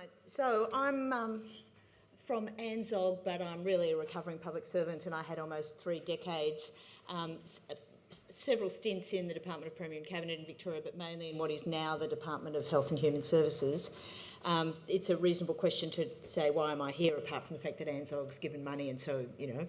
Right, so I'm um, from ANZSOG, but I'm really a recovering public servant and I had almost three decades, um, several stints in the Department of Premier and Cabinet in Victoria, but mainly in what is now the Department of Health and Human Services. Um, it's a reasonable question to say, why am I here, apart from the fact that ANZSOG's given money and so, you know,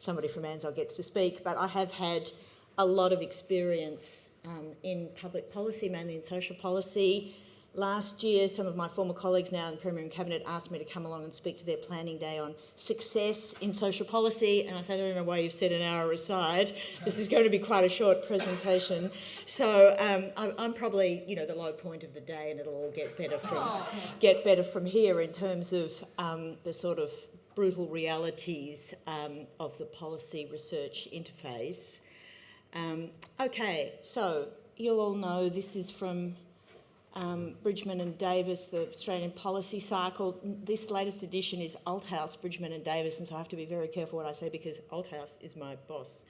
somebody from ANZSOG gets to speak. But I have had a lot of experience um, in public policy, mainly in social policy, Last year, some of my former colleagues now in the Premier and Cabinet asked me to come along and speak to their planning day on success in social policy, and I said, I don't know why you've set an hour aside. This is going to be quite a short presentation. So um, I'm probably, you know, the low point of the day, and it'll all get better from, oh. get better from here in terms of um, the sort of brutal realities um, of the policy research interface. Um, okay, so you'll all know this is from um, Bridgman and Davis, the Australian Policy Cycle. This latest edition is Althaus, Bridgman and Davis, and so I have to be very careful what I say because Althaus is my boss.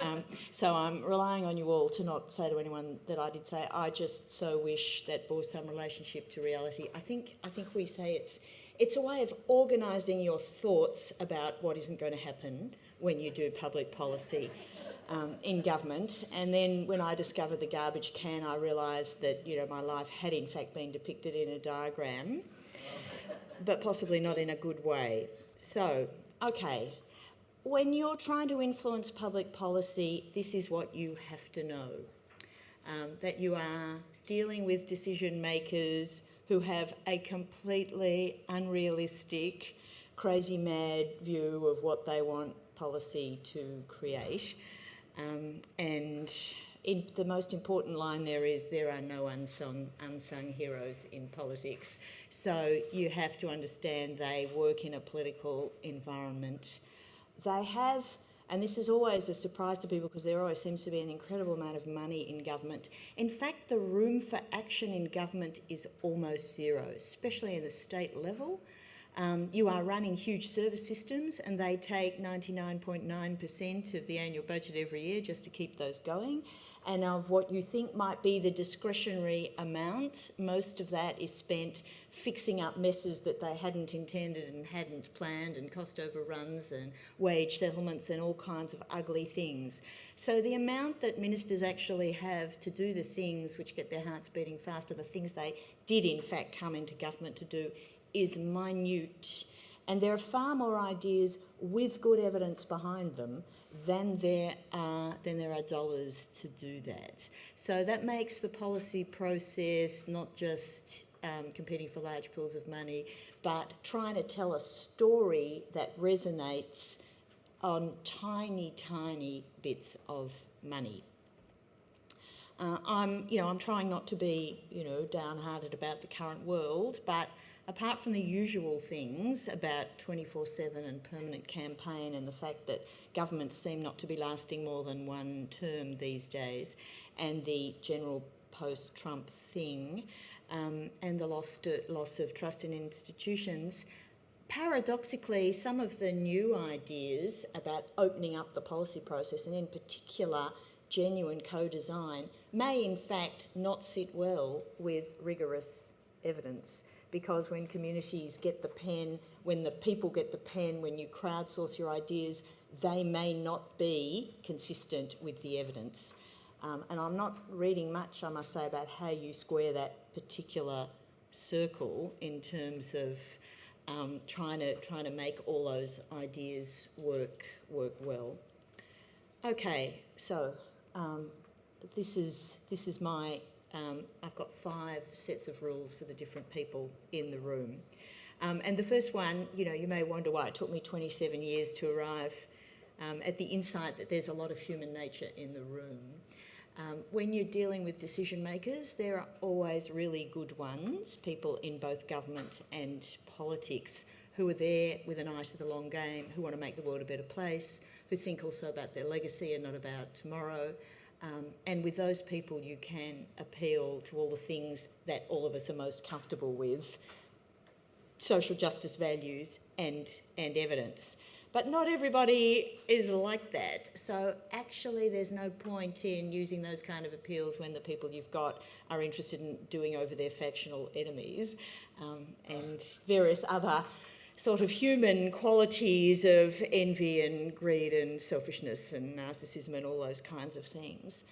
Um, so I'm relying on you all to not say to anyone that I did say, I just so wish that bore some relationship to reality. I think, I think we say it's, it's a way of organising your thoughts about what isn't going to happen when you do public policy um, in government. And then when I discovered the garbage can, I realised that you know my life had in fact been depicted in a diagram, but possibly not in a good way. So, okay, when you're trying to influence public policy, this is what you have to know. Um, that you are dealing with decision makers who have a completely unrealistic, crazy mad view of what they want policy to create. Um, and the most important line there is there are no unsung, unsung heroes in politics. So you have to understand they work in a political environment. They have, and this is always a surprise to people because there always seems to be an incredible amount of money in government. In fact, the room for action in government is almost zero, especially at the state level. Um, you are running huge service systems and they take 99.9% of the annual budget every year just to keep those going. And of what you think might be the discretionary amount, most of that is spent fixing up messes that they hadn't intended and hadn't planned and cost overruns and wage settlements and all kinds of ugly things. So the amount that ministers actually have to do the things which get their hearts beating faster, the things they did in fact come into government to do, is minute and there are far more ideas with good evidence behind them than there are, than there are dollars to do that. So that makes the policy process not just um, competing for large pools of money, but trying to tell a story that resonates on tiny, tiny bits of money. Uh, I'm, you know, I'm trying not to be, you know, downhearted about the current world, but apart from the usual things about 24-7 and permanent campaign and the fact that governments seem not to be lasting more than one term these days and the general post-Trump thing um, and the loss, of trust in institutions, paradoxically, some of the new ideas about opening up the policy process and in particular genuine co-design may in fact not sit well with rigorous evidence because when communities get the pen, when the people get the pen, when you crowdsource your ideas, they may not be consistent with the evidence. Um, and I'm not reading much, I must say, about how you square that particular circle in terms of um, trying to trying to make all those ideas work work well. Okay, so um, this is this is my um, I've got five sets of rules for the different people in the room. Um, and the first one, you know, you may wonder why it took me 27 years to arrive um, at the insight that there's a lot of human nature in the room. Um, when you're dealing with decision makers, there are always really good ones, people in both government and politics, who are there with an eye to the long game, who want to make the world a better place, who think also about their legacy and not about tomorrow, um, and with those people, you can appeal to all the things that all of us are most comfortable with, social justice values and, and evidence. But not everybody is like that. So actually, there's no point in using those kind of appeals when the people you've got are interested in doing over their factional enemies um, and various other sort of human qualities of envy and greed and selfishness and narcissism and all those kinds of things.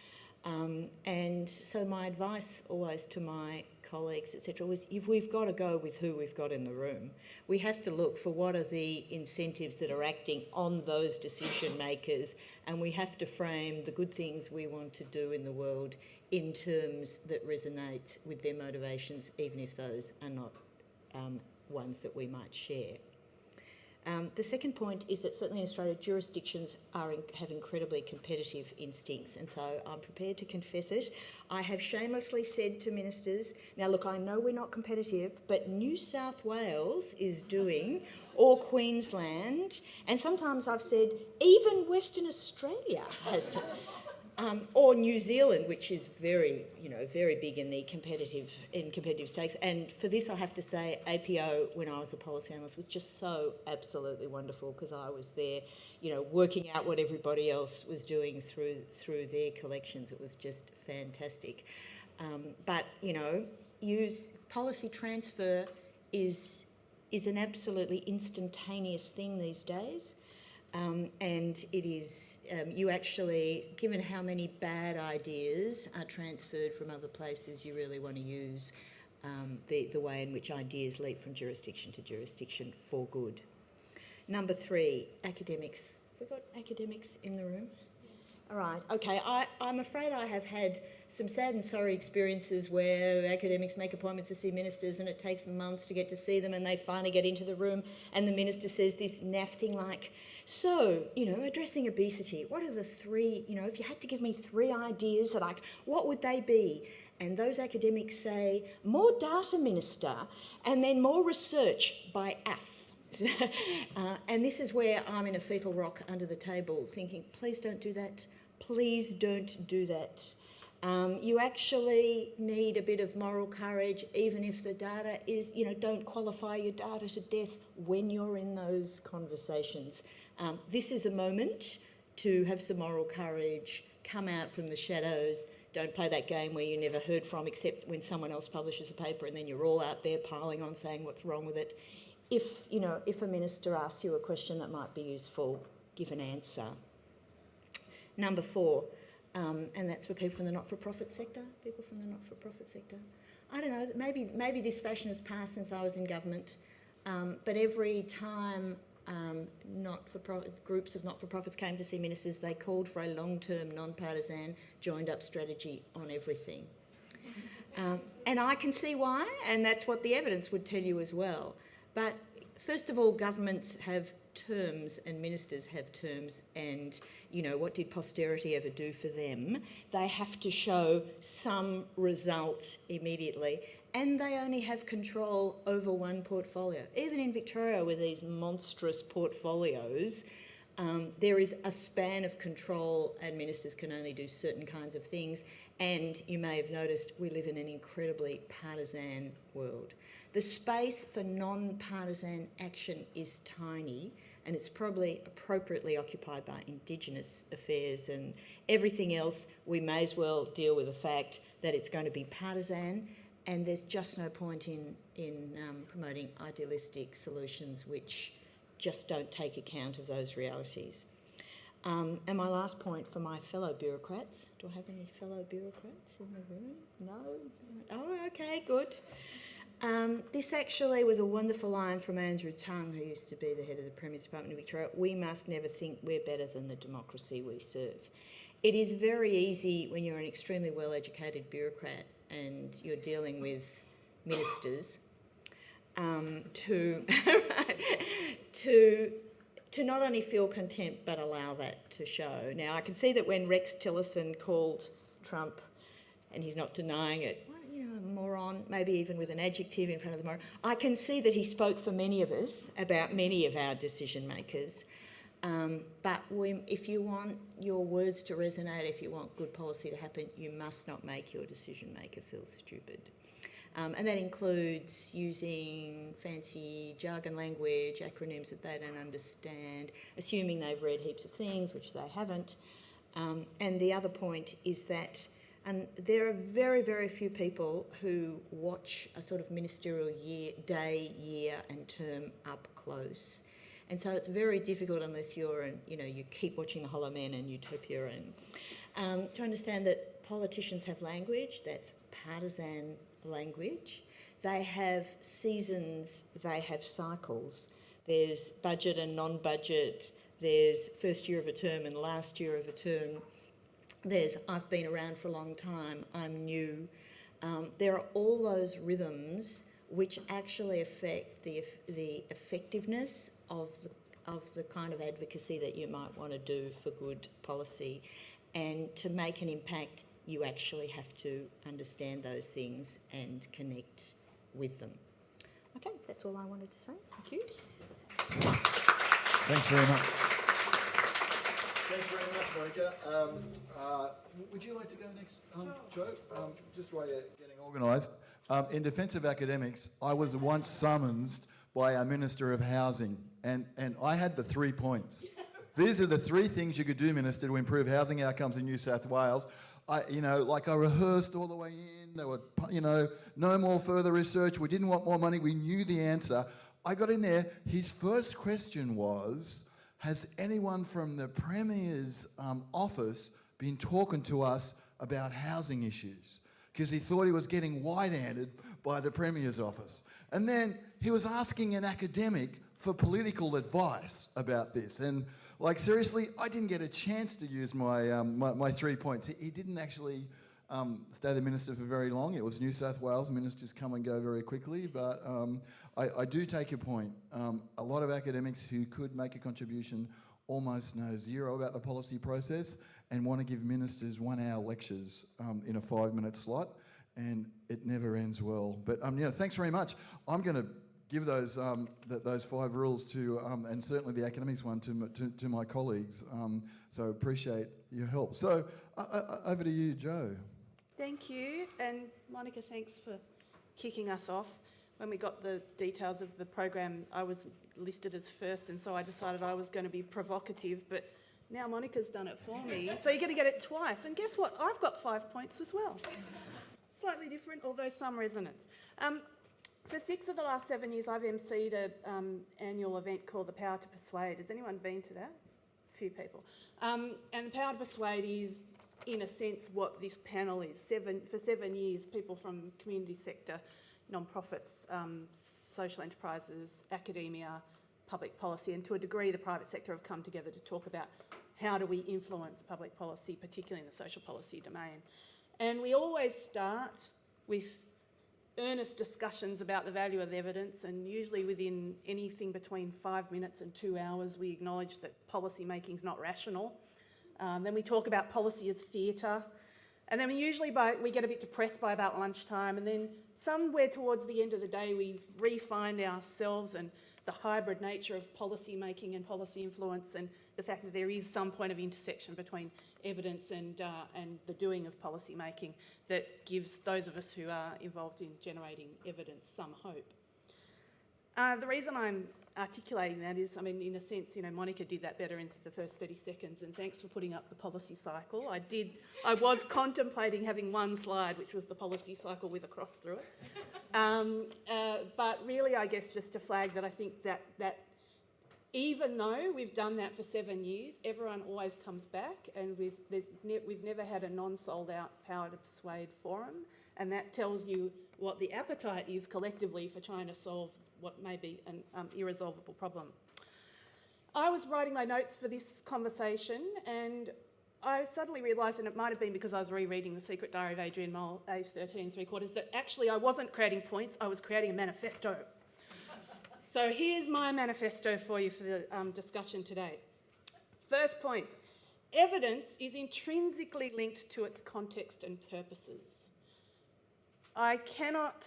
Um, and so my advice always to my colleagues, etc., was if we've got to go with who we've got in the room. We have to look for what are the incentives that are acting on those decision makers, and we have to frame the good things we want to do in the world in terms that resonate with their motivations, even if those are not um, ones that we might share. Um, the second point is that certainly in Australia, jurisdictions are in, have incredibly competitive instincts, and so I'm prepared to confess it. I have shamelessly said to ministers, now look, I know we're not competitive, but New South Wales is doing, or Queensland, and sometimes I've said even Western Australia has to. Um, or New Zealand, which is very, you know, very big in the competitive in competitive stakes. And for this, I have to say, APO, when I was a policy analyst, was just so absolutely wonderful because I was there, you know, working out what everybody else was doing through through their collections. It was just fantastic. Um, but you know, use policy transfer is is an absolutely instantaneous thing these days. Um, and it is, um, you actually, given how many bad ideas are transferred from other places, you really want to use um, the, the way in which ideas leap from jurisdiction to jurisdiction for good. Number three, academics. Have we got academics in the room? All right, okay. I, I'm afraid I have had some sad and sorry experiences where academics make appointments to see ministers and it takes months to get to see them and they finally get into the room and the minister says this naff thing like, so, you know, addressing obesity, what are the three, you know, if you had to give me three ideas, like, what would they be? And those academics say, more data, Minister, and then more research by us. uh, and this is where I'm in a fetal rock under the table thinking, please don't do that. Please don't do that. Um, you actually need a bit of moral courage, even if the data is, you know, don't qualify your data to death when you're in those conversations. Um, this is a moment to have some moral courage, come out from the shadows. Don't play that game where you're never heard from except when someone else publishes a paper and then you're all out there piling on saying what's wrong with it. If, you know, if a minister asks you a question that might be useful, give an answer. Number four, um, and that's for people from the not-for-profit sector, people from the not-for-profit sector. I don't know, maybe, maybe this fashion has passed since I was in government, um, but every time um, not for groups of not-for-profits came to see ministers, they called for a long-term, non-partisan, joined-up strategy on everything. Um, and I can see why, and that's what the evidence would tell you as well. But first of all, governments have terms and ministers have terms and you know what did posterity ever do for them they have to show some result immediately and they only have control over one portfolio. Even in Victoria, with these monstrous portfolios, um, there is a span of control, and ministers can only do certain kinds of things. And you may have noticed we live in an incredibly partisan world. The space for non partisan action is tiny, and it's probably appropriately occupied by Indigenous affairs and everything else. We may as well deal with the fact that it's going to be partisan and there's just no point in, in um, promoting idealistic solutions which just don't take account of those realities. Um, and my last point for my fellow bureaucrats, do I have any fellow bureaucrats in the room? No? Oh, okay, good. Um, this actually was a wonderful line from Andrew Tongue, who used to be the head of the Premier's Department of Victoria. We must never think we're better than the democracy we serve. It is very easy when you're an extremely well educated bureaucrat and you're dealing with ministers um, to to to not only feel contempt but allow that to show. Now I can see that when Rex Tillerson called Trump, and he's not denying it, moron, maybe even with an adjective in front of the moron. I can see that he spoke for many of us about many of our decision makers. Um, but we, if you want your words to resonate, if you want good policy to happen, you must not make your decision maker feel stupid. Um, and that includes using fancy jargon language, acronyms that they don't understand, assuming they've read heaps of things, which they haven't. Um, and the other point is that and there are very, very few people who watch a sort of ministerial year, day, year, and term up close. And so it's very difficult unless you're, an, you know, you keep watching The Hollow Men and Utopia and um, to understand that politicians have language that's partisan language. They have seasons, they have cycles. There's budget and non-budget, there's first year of a term and last year of a term there's I've been around for a long time, I'm new. Um, there are all those rhythms which actually affect the, the effectiveness of the, of the kind of advocacy that you might want to do for good policy. And to make an impact, you actually have to understand those things and connect with them. Okay, that's all I wanted to say. Thank you. Thanks very much. Thanks very much, Monica. Um, uh, would you like to go next, um, Joe? Um, just while you're getting organised. Um, in defence of academics, I was once summoned by our Minister of Housing, and, and I had the three points. These are the three things you could do, Minister, to improve housing outcomes in New South Wales. I, you know, like I rehearsed all the way in. There were, you know, no more further research. We didn't want more money. We knew the answer. I got in there. His first question was, has anyone from the Premier's um, office been talking to us about housing issues? Because he thought he was getting white-handed by the Premier's office. And then he was asking an academic for political advice about this. And like, seriously, I didn't get a chance to use my, um, my, my, three points. He, he didn't actually um, stay the minister for very long. It was New South Wales. Ministers come and go very quickly. But um, I, I, do take your point. Um, a lot of academics who could make a contribution almost know zero about the policy process and want to give ministers one hour lectures um, in a five minute slot and it never ends well. But um, thanks very much. I'm going to give those um, th those five rules to, um, and certainly the academics one to, to, to my colleagues. Um, so appreciate your help. So uh, uh, over to you, Joe. Thank you. And Monica, thanks for kicking us off. When we got the details of the program, I was listed as first, and so I decided I was going to be provocative, but now Monica's done it for me. So you're going to get it twice. And guess what? I've got five points as well. Slightly different, although some resonance. Um, for six of the last seven years, I've emceed an um, annual event called The Power to Persuade. Has anyone been to that? A few people. Um, and The Power to Persuade is in a sense, what this panel is. Seven, for seven years, people from community sector, non-profits, um, social enterprises, academia, public policy, and to a degree the private sector have come together to talk about how do we influence public policy, particularly in the social policy domain. And we always start with earnest discussions about the value of evidence and usually within anything between five minutes and two hours we acknowledge that policy making is not rational um, then we talk about policy as theatre. And then we usually by, we get a bit depressed by about lunchtime and then somewhere towards the end of the day we refine ourselves and the hybrid nature of policy making and policy influence and the fact that there is some point of intersection between evidence and, uh, and the doing of policy making that gives those of us who are involved in generating evidence some hope. Uh, the reason I'm articulating that is, I mean, in a sense, you know, Monica did that better in the first 30 seconds, and thanks for putting up the policy cycle. I did, I was contemplating having one slide, which was the policy cycle with a cross through it. Um, uh, but really, I guess just to flag that I think that, that even though we've done that for seven years, everyone always comes back, and we've, ne we've never had a non-sold out Power to Persuade forum, and that tells you what the appetite is collectively for trying to solve what may be an um, irresolvable problem. I was writing my notes for this conversation and I suddenly realised, and it might have been because I was rereading The Secret Diary of Adrian Mole, age 13 and three quarters, that actually I wasn't creating points, I was creating a manifesto. so here's my manifesto for you for the um, discussion today. First point, evidence is intrinsically linked to its context and purposes. I cannot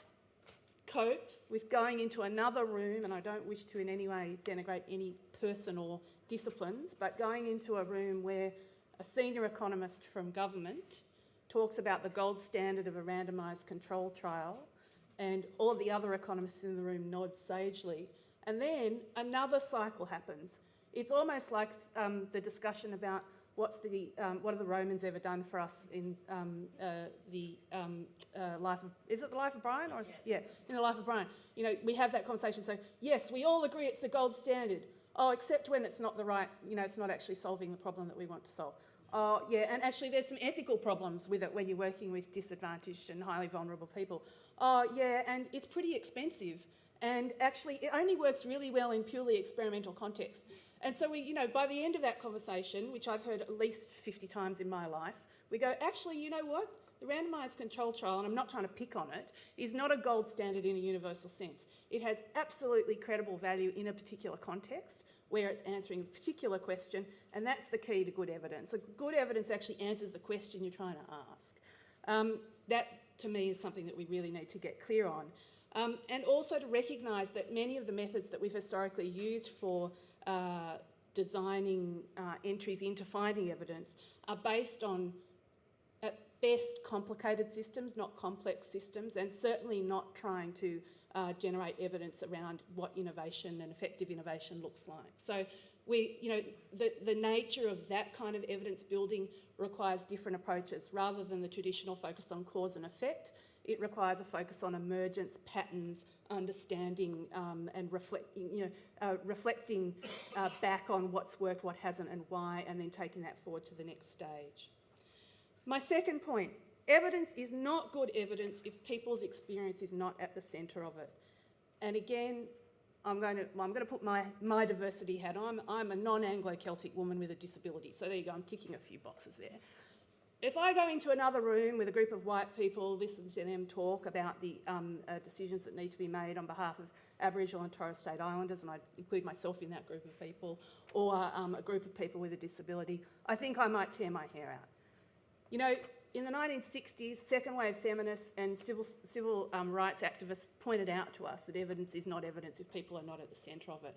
cope with going into another room, and I don't wish to in any way denigrate any person or disciplines, but going into a room where a senior economist from government talks about the gold standard of a randomised control trial and all the other economists in the room nod sagely. And then another cycle happens. It's almost like um, the discussion about what's the, um, what have the Romans ever done for us in um, uh, the um, uh, life of, is it the life of Brian? Or, yeah, in the life of Brian. You know, we have that conversation. So, yes, we all agree it's the gold standard. Oh, except when it's not the right, you know, it's not actually solving the problem that we want to solve. Oh, yeah, and actually there's some ethical problems with it when you're working with disadvantaged and highly vulnerable people. Oh, yeah, and it's pretty expensive. And actually, it only works really well in purely experimental contexts. And so we, you know, by the end of that conversation, which I've heard at least 50 times in my life, we go, actually, you know what? The randomised control trial, and I'm not trying to pick on it, is not a gold standard in a universal sense. It has absolutely credible value in a particular context where it's answering a particular question, and that's the key to good evidence. Good evidence actually answers the question you're trying to ask. Um, that, to me, is something that we really need to get clear on. Um, and also to recognise that many of the methods that we've historically used for uh, designing uh, entries into finding evidence are based on, at best, complicated systems, not complex systems, and certainly not trying to uh, generate evidence around what innovation and effective innovation looks like. So we, you know, the, the nature of that kind of evidence building requires different approaches rather than the traditional focus on cause and effect. It requires a focus on emergence, patterns, understanding um, and reflecting, you know, uh, reflecting uh, back on what's worked, what hasn't and why, and then taking that forward to the next stage. My second point, evidence is not good evidence if people's experience is not at the centre of it. And again, I'm going to, I'm going to put my, my diversity hat on. I'm, I'm a non-Anglo-Celtic woman with a disability. So there you go, I'm ticking a few boxes there. If I go into another room with a group of white people, listen to them talk about the um, uh, decisions that need to be made on behalf of Aboriginal and Torres Strait Islanders, and I include myself in that group of people, or um, a group of people with a disability, I think I might tear my hair out. You know, in the 1960s, second wave feminists and civil, civil um, rights activists pointed out to us that evidence is not evidence if people are not at the centre of it.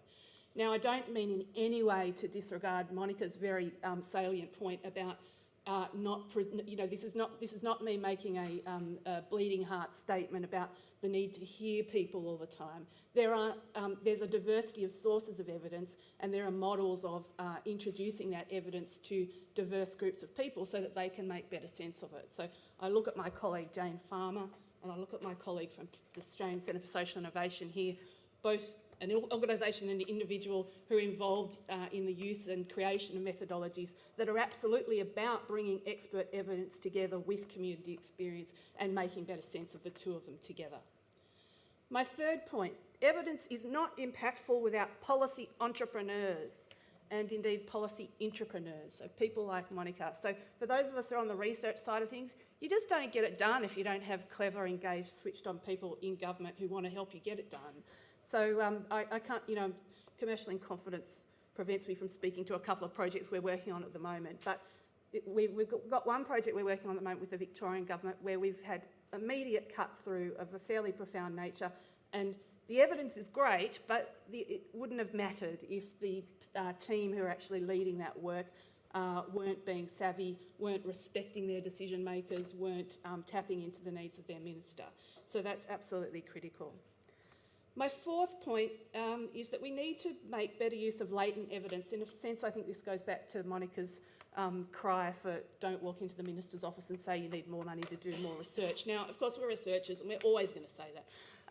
Now, I don't mean in any way to disregard Monica's very um, salient point about uh, not, you know, this is not, this is not me making a, um, a, bleeding heart statement about the need to hear people all the time. There are, um, there's a diversity of sources of evidence and there are models of uh, introducing that evidence to diverse groups of people so that they can make better sense of it. So I look at my colleague Jane Farmer and I look at my colleague from the Australian Centre for Social Innovation here, both an organisation and an individual who are involved uh, in the use and creation of methodologies that are absolutely about bringing expert evidence together with community experience and making better sense of the two of them together. My third point, evidence is not impactful without policy entrepreneurs and indeed policy entrepreneurs, so people like Monica. So for those of us who are on the research side of things, you just don't get it done if you don't have clever, engaged, switched on people in government who want to help you get it done. So um, I, I, can't, you know, commercial confidence prevents me from speaking to a couple of projects we're working on at the moment. But it, we, we've got one project we're working on at the moment with the Victorian government where we've had immediate cut through of a fairly profound nature and the evidence is great, but the, it wouldn't have mattered if the uh, team who are actually leading that work uh, weren't being savvy, weren't respecting their decision makers, weren't um, tapping into the needs of their minister. So that's absolutely critical. My fourth point um, is that we need to make better use of latent evidence. In a sense, I think this goes back to Monica's um, cry for don't walk into the minister's office and say you need more money to do more research. Now, of course, we're researchers and we're always going to say that.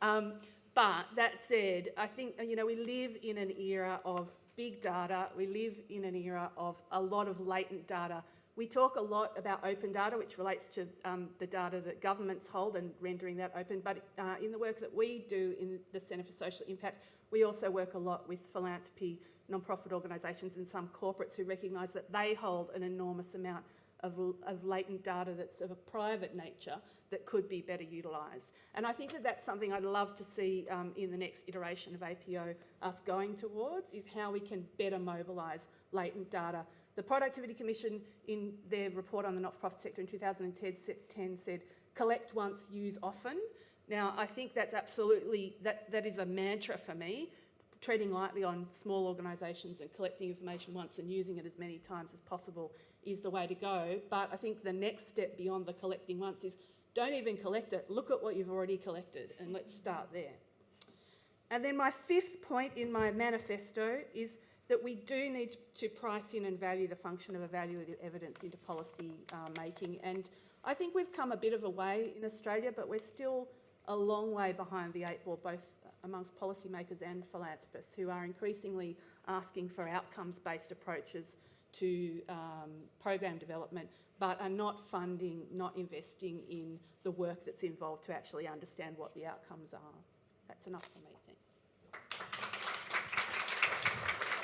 Um, but that said, I think you know we live in an era of big data. We live in an era of a lot of latent data we talk a lot about open data, which relates to um, the data that governments hold and rendering that open. But uh, in the work that we do in the Centre for Social Impact, we also work a lot with philanthropy, non-profit organisations and some corporates who recognise that they hold an enormous amount of, of, latent data that's of a private nature that could be better utilised. And I think that that's something I'd love to see um, in the next iteration of APO us going towards, is how we can better mobilise latent data the Productivity Commission, in their report on the not-for-profit sector in 2010, said, collect once, use often. Now, I think that's absolutely, that, that is a mantra for me. Treading lightly on small organisations and collecting information once and using it as many times as possible is the way to go. But I think the next step beyond the collecting once is Don't even collect it. Look at what you've already collected and let's start there. And then my fifth point in my manifesto is that we do need to price in and value the function of evaluative evidence into policy uh, making. And I think we've come a bit of a way in Australia, but we're still a long way behind the eight ball, both amongst policymakers and philanthropists who are increasingly asking for outcomes-based approaches to um, program development, but are not funding, not investing in the work that's involved to actually understand what the outcomes are. That's enough for me, thanks.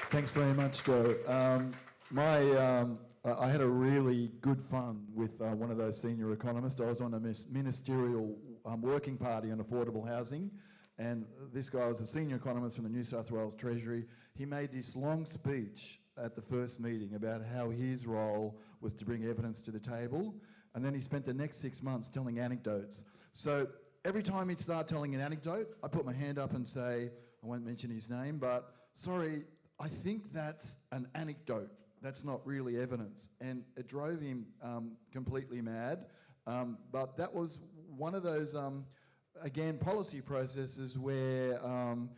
Thanks very much, Joe. Um, my, um, I had a really good fun with uh, one of those senior economists. I was on a ministerial um, working party on affordable housing, and this guy was a senior economist from the New South Wales Treasury. He made this long speech at the first meeting about how his role was to bring evidence to the table, and then he spent the next six months telling anecdotes. So every time he'd start telling an anecdote, I put my hand up and say, I won't mention his name, but sorry, I think that's an anecdote. That's not really evidence. And it drove him um, completely mad. Um, but that was one of those, um, again, policy processes where um,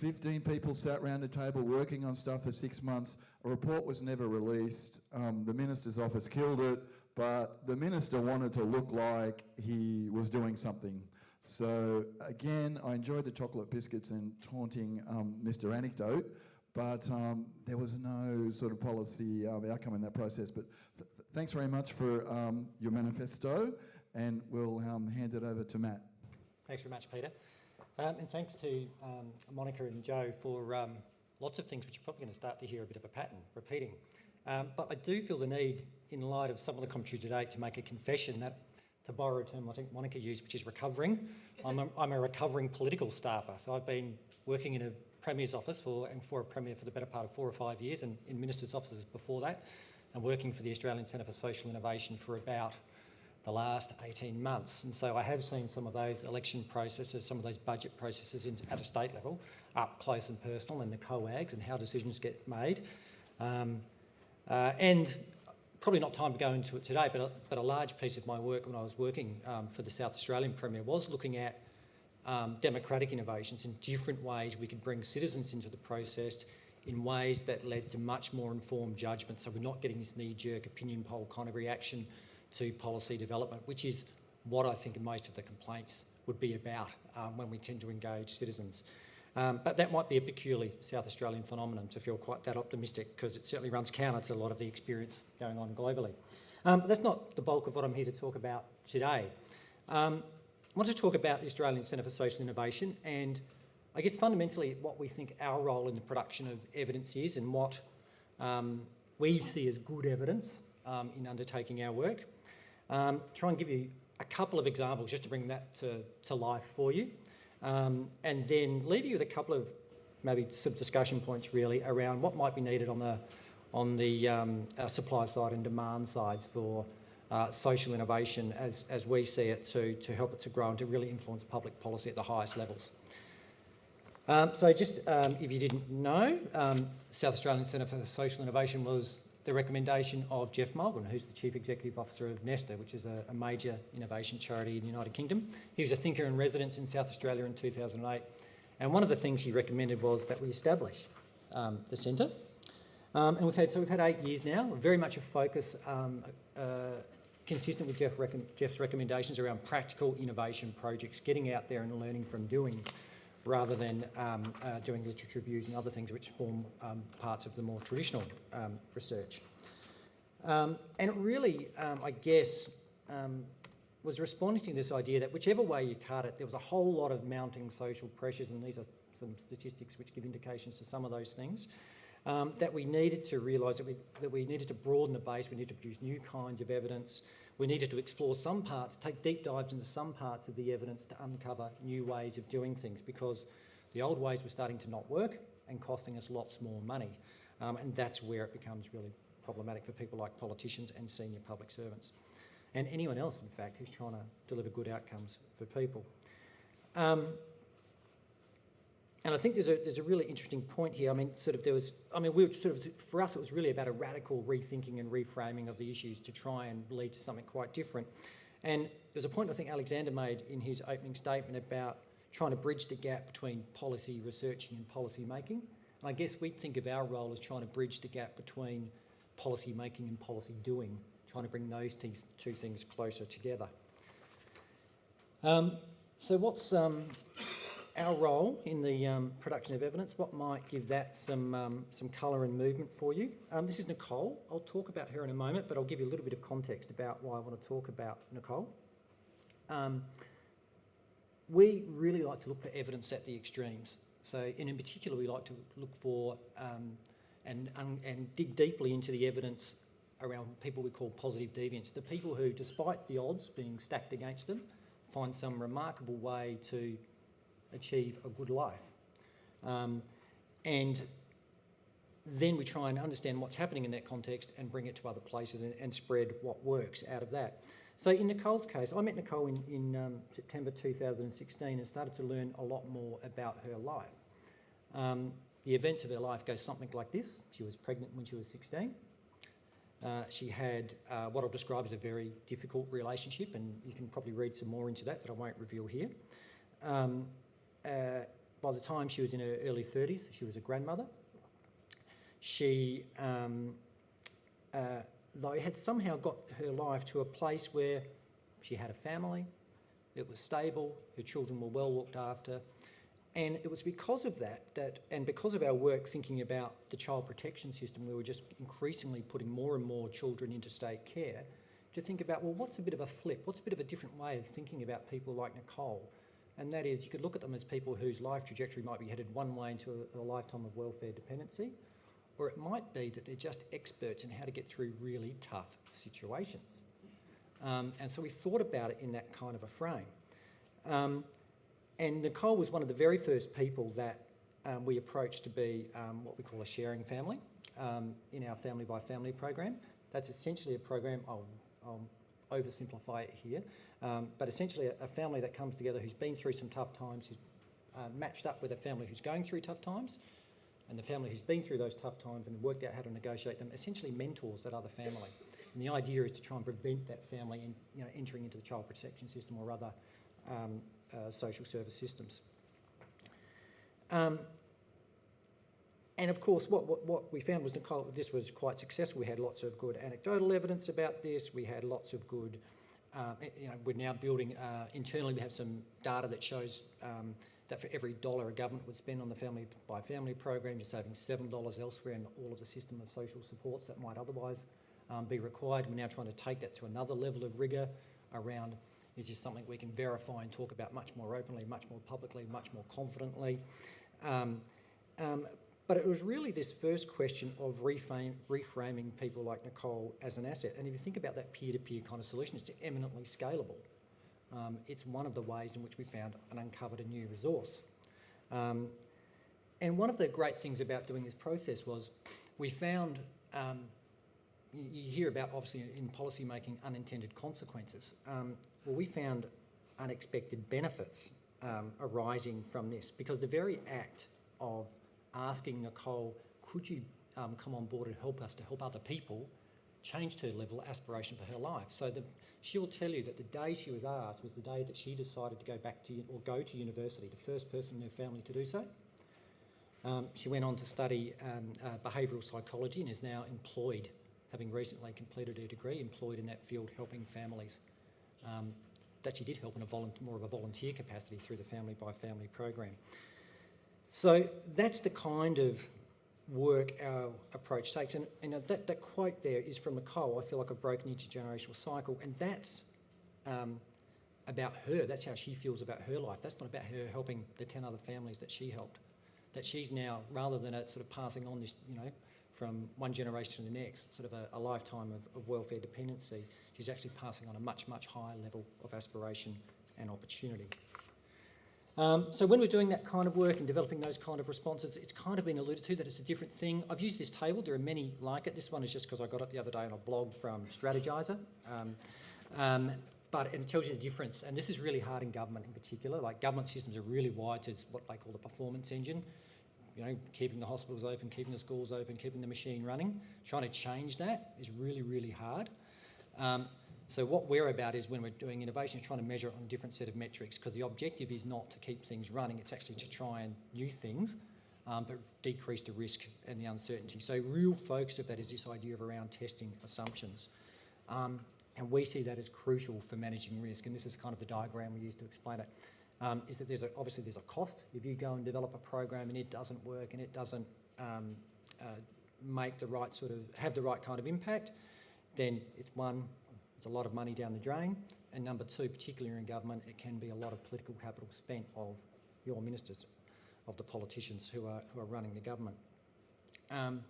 15 people sat around a table working on stuff for six months. A report was never released. Um, the minister's office killed it, but the minister wanted to look like he was doing something. So again, I enjoyed the chocolate biscuits and taunting um, Mr. Anecdote, but um, there was no sort of policy um, outcome in that process. But th- th- thanks very much for um, your manifesto, and we'll um, hand it over to Matt. Thanks very much, Peter. Um, and thanks to um, Monica and Joe for lots of things which you're probably going to start to hear a bit of a pattern repeating. But I do feel the need, in light of some of the commentary today, to make a confession that, to borrow a term I think Monica used, which is recovering. I'm a, I'm a recovering political staffer. So I've been working in a Premier's office for, and for a Premier for the better part of four or five years, and in Ministers' offices before that, and working for the Australian Centre for Social Innovation for about the last 18 months. And so I have seen some of those election processes, some of those budget processes in, at a state level, up close and personal, and the COAGs and how decisions get made. Um, uh, and probably not time to go into it today, but a, but a large piece of my work when I was working um, for the South Australian Premier was looking at um, democratic innovations in different ways we could bring citizens into the process in ways that led to much more informed judgment. So we're not getting this knee-jerk opinion poll kind of reaction to policy development, which is what I think most of the complaints would be about um, when we tend to engage citizens. Um, but that might be a peculiarly South Australian phenomenon to feel quite that optimistic because it certainly runs counter to a lot of the experience going on globally. Um, but that's not the bulk of what I'm here to talk about today. Um, I want to talk about the Australian Centre for Social Innovation and I guess fundamentally what we think our role in the production of evidence is and what um, we see as good evidence um, in undertaking our work. Um, try and give you a couple of examples just to bring that to, to life for you. Um, and then leave you with a couple of maybe some discussion points really around what might be needed on the, on the um, supply side and demand sides for uh, social innovation as, as we see it to, to help it to grow and to really influence public policy at the highest levels. Um, so just um, if you didn't know, um, South Australian Centre for Social Innovation was the recommendation of Geoff Mulgan, who's the Chief Executive Officer of Nesta, which is a, a major innovation charity in the United Kingdom. He was a thinker in residence in South Australia in 2008. And one of the things he recommended was that we establish um, the centre. Um, and we've had, so we've had eight years now, very much a focus um, uh, consistent with Geoff rec- Geoff's recommendations around practical innovation projects, getting out there and learning from doing rather than um, uh, doing literature reviews and other things which form um, parts of the more traditional um, research. Um, and it really, um, I guess, um, was responding to this idea that whichever way you cut it, there was a whole lot of mounting social pressures, and these are some statistics which give indications to some of those things, um, that we needed to realise that we, that we needed to broaden the base, we needed to produce new kinds of evidence, we needed to explore some parts, take deep dives into some parts of the evidence to uncover new ways of doing things because the old ways were starting to not work and costing us lots more money. Um, and that's where it becomes really problematic for people like politicians and senior public servants. And anyone else, in fact, who's trying to deliver good outcomes for people. Um, and I think there's a, there's a really interesting point here. I mean, sort of there was, I mean, we were sort of, for us, it was really about a radical rethinking and reframing of the issues to try and lead to something quite different. And there's a point I think Alexander made in his opening statement about trying to bridge the gap between policy researching and policy making. And I guess we think of our role as trying to bridge the gap between policy making and policy doing, trying to bring those two things closer together. Um, so, what's um, our role in the um, production of evidence? What might give that some um, some colour and movement for you? Um, this is Nicole. I'll talk about her in a moment, but I'll give you a little bit of context about why I want to talk about Nicole. Um, we really like to look for evidence at the extremes. So, and in particular, we like to look for um, and, and, and dig deeply into the evidence around people we call positive deviants, the people who, despite the odds being stacked against them, find some remarkable way to achieve a good life. Um, and then we try and understand what's happening in that context and bring it to other places and, and spread what works out of that. So in Nicole's case, I met Nicole in, in um, September 2016 and started to learn a lot more about her life. Um, the events of her life go something like this. She was pregnant when she was 16. Uh, she had uh, what I'll describe as a very difficult relationship, and you can probably read some more into that that I won't reveal here. Um, uh, by the time she was in her early 30s, she was a grandmother. She, um, uh, though, had somehow got her life to a place where she had a family, it was stable, her children were well looked after, and it was because of that, that, and because of our work thinking about the child protection system, we were just increasingly putting more and more children into state care to think about, well, what's a bit of a flip? What's a bit of a different way of thinking about people like Nicole? And that is, you could look at them as people whose life trajectory might be headed one way into a, a lifetime of welfare dependency, or it might be that they're just experts in how to get through really tough situations. Um, and so we thought about it in that kind of a frame. Um, and Nicole was one of the very first people that um, we approached to be um, what we call a sharing family um, in our family by family program. That's essentially a program, I'll, I'll oversimplify it here, um, but essentially a, a, family that comes together who's been through some tough times, who's uh, matched up with a family who's going through tough times, and the family who's been through those tough times and worked out how to negotiate them, essentially mentors that other family. And the idea is to try and prevent that family in, you know, entering into the child protection system or other um, uh, social service systems. Um, and of course, what, what, what, we found was Nicole, this was quite successful. We had lots of good anecdotal evidence about this. We had lots of good, um, you know, we're now building, uh, internally we have some data that shows um, that for every dollar a government would spend on the family by family program, you're saving $7 elsewhere in all of the system of social supports that might otherwise um, be required. We're now trying to take that to another level of rigour around is this something we can verify and talk about much more openly, much more publicly, much more confidently? Um, um, but it was really this first question of reframe, reframing people like Nicole as an asset. And if you think about that peer-to-peer kind of solution, it's eminently scalable. Um, it's one of the ways in which we found and uncovered a new resource. Um, and one of the great things about doing this process was we found um, you hear about obviously in policy making unintended consequences. Um, well, we found unexpected benefits um, arising from this because the very act of asking Nicole, could you um, come on board and help us to help other people, changed her level aspiration for her life. So the, she'll tell you that the day she was asked was the day that she decided to go back to or go to university, the first person in her family to do so. Um, she went on to study um, uh, behavioural psychology and is now employed, having recently completed her degree, employed in that field helping families um, that she did help in a more of a volunteer capacity through the Family by Family program. So that's the kind of work our approach takes. And, and that, that quote there is from Nicole, I feel like I've broken intergenerational cycle. And that's um, about her. That's how she feels about her life. That's not about her helping the 10 other families that she helped. That she's now, rather than it sort of passing on this, you know, from one generation to the next, sort of a, a lifetime of, of, welfare dependency, she's actually passing on a much, much higher level of aspiration and opportunity. Um, so when we're doing that kind of work and developing those kind of responses, it's kind of been alluded to that it's a different thing. I've used this table. There are many like it. This one is just because I got it the other day on a blog from Strategyzer. Um, um, but it tells you the difference. And this is really hard in government in particular. Like government systems are really wired to what they call the performance engine you know, keeping the hospitals open, keeping the schools open, keeping the machine running. Trying to change that is really, really hard. So what we're about is when we're doing innovation, trying to measure it on a different set of metrics because the objective is not to keep things running, it's actually to try and new things, um, but decrease the risk and the uncertainty. So real focus of that is this idea of around testing assumptions. Um, and we see that as crucial for managing risk, and this is kind of the diagram we use to explain it. Um, is that there's a, obviously there's a cost if you go and develop a program and it doesn't work and it doesn't um, uh, make the right sort of have the right kind of impact, then it's one, it's a lot of money down the drain, and number two, particularly in government, it can be a lot of political capital spent of your ministers, of the politicians who are who are running the government. Um,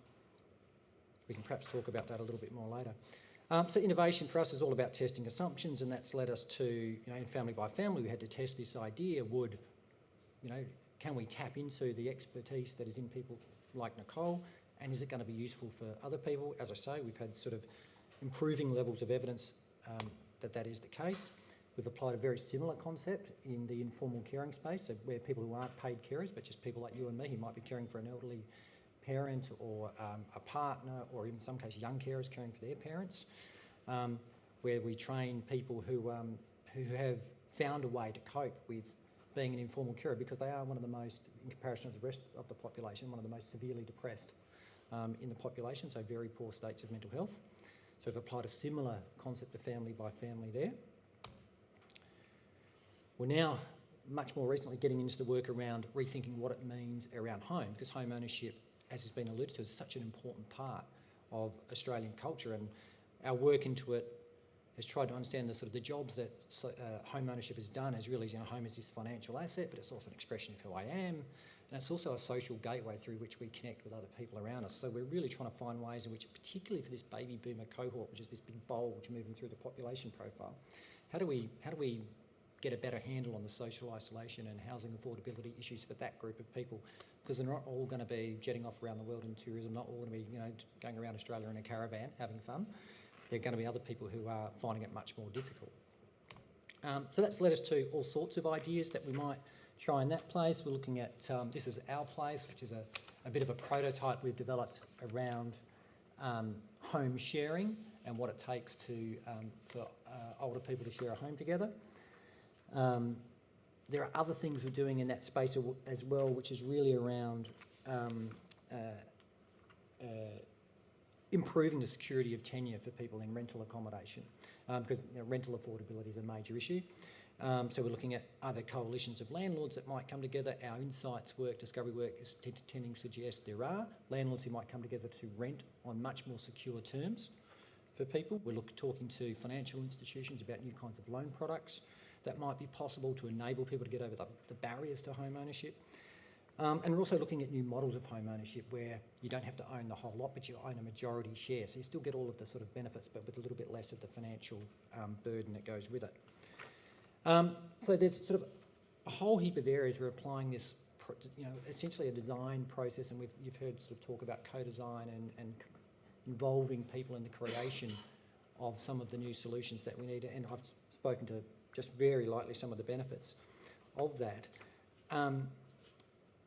we can perhaps talk about that a little bit more later. Um, so innovation for us is all about testing assumptions, and that's led us to, you know, in family by family, we had to test this idea: would, you know, can we tap into the expertise that is in people like Nicole, and is it going to be useful for other people? As I say, we've had sort of improving levels of evidence um, that that is the case. We've applied a very similar concept in the informal caring space, so where people who aren't paid carers, but just people like you and me who might be caring for an elderly parent or um, a partner, or in some cases young carers caring for their parents, um, where we train people who, um, who have found a way to cope with being an informal carer because they are one of the most, in comparison to the rest of the population, one of the most severely depressed um, in the population, so very poor states of mental health. So we've applied a similar concept of family by family there. We're now much more recently getting into the work around rethinking what it means around home, because home ownership, as has been alluded to, is such an important part of Australian culture, and our work into it has tried to understand the sort of the jobs that uh, home ownership has done as really, you know, home is this financial asset, but it's also an expression of who I am, and it's also a social gateway through which we connect with other people around us. So we're really trying to find ways in which, particularly for this baby boomer cohort, which is this big bulge moving through the population profile, how do we how do we get a better handle on the social isolation and housing affordability issues for that group of people? Because they're not all going to be jetting off around the world in tourism, not all going to be you know going around Australia in a caravan having fun. There are going to be other people who are finding it much more difficult. Um, so that's led us to all sorts of ideas that we might try in that place. We're looking at um, this is our place, which is a, a bit of a prototype we've developed around um, home sharing and what it takes to um, for uh, older people to share a home together. Um, there are other things we're doing in that space as well, which is really around um, uh, uh, improving the security of tenure for people in rental accommodation, um, because you know, rental affordability is a major issue. Um, so we're looking at other coalitions of landlords that might come together. Our insights work, discovery work is tending to suggest there are landlords who might come together to rent on much more secure terms for people. We're look, talking to financial institutions about new kinds of loan products that might be possible to enable people to get over the, the barriers to home ownership. Um, and we're also looking at new models of home ownership where you don't have to own the whole lot, but you own a majority share. So you still get all of the sort of benefits, but with a little bit less of the financial um, burden that goes with it. Um, so there's sort of a whole heap of areas we're applying this, you know, essentially a design process, and you've heard sort of talk about co-design and, and involving people in the creation of some of the new solutions that we need. And I've spoken to just very lightly some of the benefits of that. Um,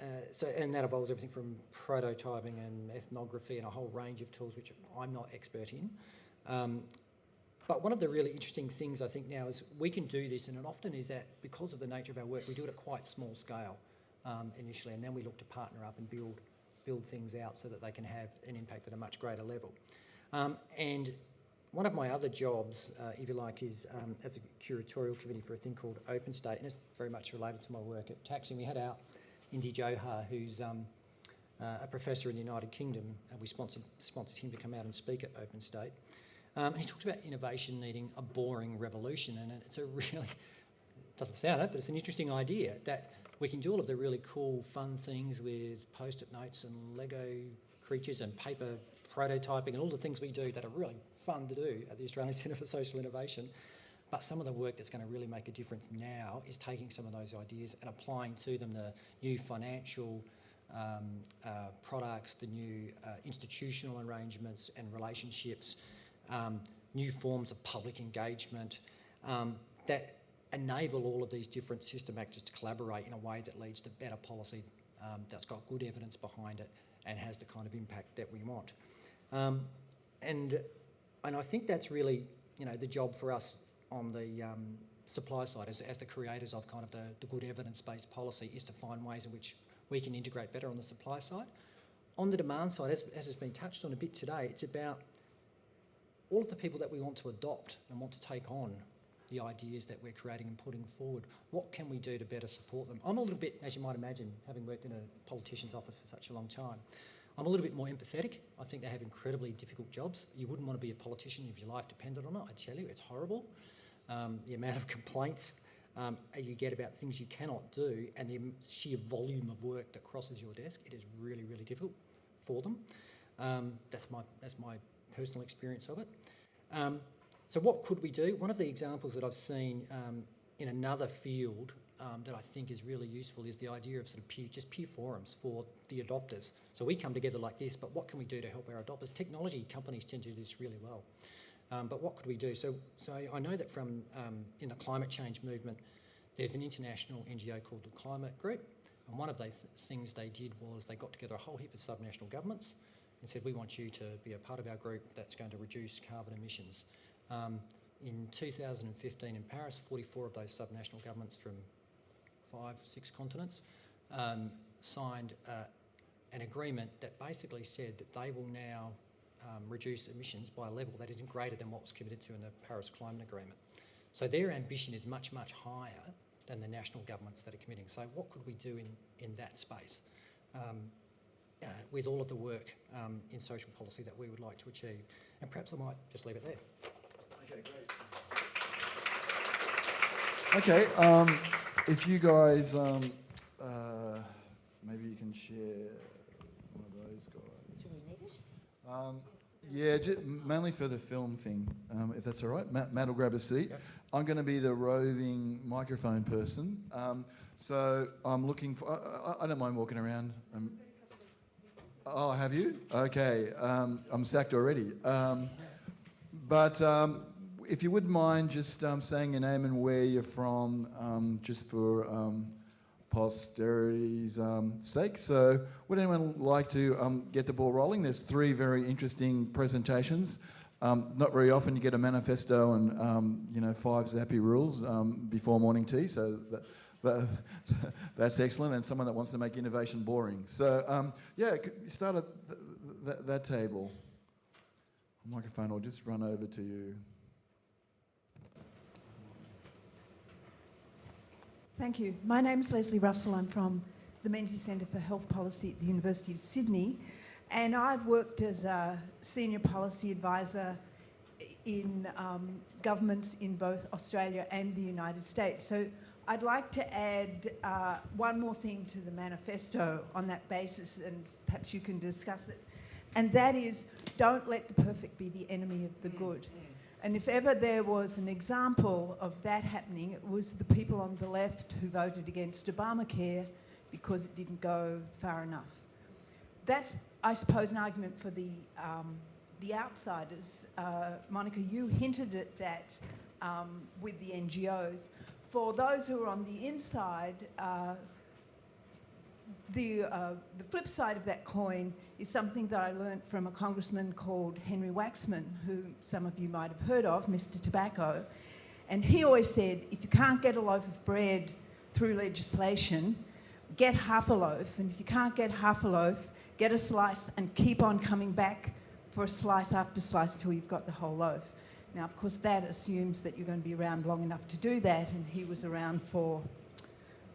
uh, so, and that involves everything from prototyping and ethnography and a whole range of tools which I'm not expert in. Um, but one of the really interesting things I think now is we can do this, and it often is that because of the nature of our work, we do it at quite small scale um, initially, and then we look to partner up and build build things out so that they can have an impact at a much greater level. Um, and one of my other jobs, uh, if you like, is um, as a curatorial committee for a thing called Open State, and it's very much related to my work at TACSI. We had out Indy Johar, who's um, uh, a professor in the United Kingdom, and we sponsored, sponsored him to come out and speak at Open State. Um, and he talked about innovation needing a boring revolution, and it's a really doesn't sound it, but it's an interesting idea that we can do all of the really cool, fun things with post-it notes and Lego creatures and paper prototyping and all the things we do that are really fun to do at the Australian Centre for Social Innovation. But some of the work that's going to really make a difference now is taking some of those ideas and applying to them the new financial um, uh, products, the new uh, institutional arrangements and relationships, um, new forms of public engagement um, that enable all of these different system actors to collaborate in a way that leads to better policy um, that's got good evidence behind it and has the kind of impact that we want. Um, and, and I think that's really you know, the job for us on the um, supply side, as, as the creators of kind of the, the good evidence-based policy, is to find ways in which we can integrate better on the supply side. On the demand side, as, as has been touched on a bit today, it's about all of the people that we want to adopt and want to take on the ideas that we're creating and putting forward. What can we do to better support them? I'm a little bit, as you might imagine, having worked in a politician's office for such a long time, I'm a little bit more empathetic. I think they have incredibly difficult jobs. You wouldn't want to be a politician if your life depended on it. I tell you, it's horrible. Um, the amount of complaints um, you get about things you cannot do and the sheer volume of work that crosses your desk, it is really, really difficult for them. Um, that's my that's my personal experience of it. Um, so what could we do? One of the examples that I've seen um, in another field um, that I think is really useful is the idea of sort of peer, just peer forums for the adopters. So we come together like this, but what can we do to help our adopters? Technology companies tend to do this really well. Um, but what could we do? So, so I know that from um, in the climate change movement, there's an international NGO called the Climate Group, and one of those things they did was they got together a whole heap of subnational governments and said, we want you to be a part of our group that's going to reduce carbon emissions. Um, in 2015 in Paris, 44 of those subnational governments from five, six continents um, signed uh, an agreement that basically said that they will now um, reduce emissions by a level that isn't greater than what was committed to in the Paris Climate Agreement. So their ambition is much, much higher than the national governments that are committing. So what could we do in, in that space um, uh, with all of the work um, in social policy that we would like to achieve? And perhaps I might just leave it there. Okay, great. Okay, um, if you guys, um, uh, maybe you can share one of those guys. Do we need it? Um, yeah, ju- mainly for the film thing, um, if that's all right. Matt, Matt will grab a seat. Yep. I'm going to be the roving microphone person. Um, so I'm looking for, I, I, I don't mind walking around. Um, oh, have you? Okay, um, I'm sacked already. Um, but um, if you wouldn't mind just um, saying your name and where you're from, um, just for um, posterity's sake. So, would anyone like to get the ball rolling? There's three very interesting presentations. Not very often you get a manifesto and you know five zappy rules before morning tea. So that, that, that's excellent, and someone that wants to make innovation boring. So um, yeah, start at th- th- that table. Microphone I'll just run over to you. Thank you. My name is Lesley Russell. I'm from the Menzies Centre for Health Policy at the University of Sydney, and I've worked as a senior policy advisor in um, governments in both Australia and the United States. So I'd like to add uh, one more thing to the manifesto on that basis, and perhaps you can discuss it. And that is don't let the perfect be the enemy of the good. And if ever there was an example of that happening, it was the people on the left who voted against Obamacare because it didn't go far enough. That's, I suppose, an argument for the, um, the outsiders. Uh, Monica, you hinted at that um, with the NGOs. For those who are on the inside, uh, the, uh, the flip side of that coin is something that I learned from a congressman called Henry Waxman, who some of you might have heard of, Mr. Tobacco. And he always said, if you can't get a loaf of bread through legislation, get half a loaf. And if you can't get half a loaf, get a slice and keep on coming back for a slice after slice till you've got the whole loaf. Now, of course, that assumes that you're going to be around long enough to do that, and he was around for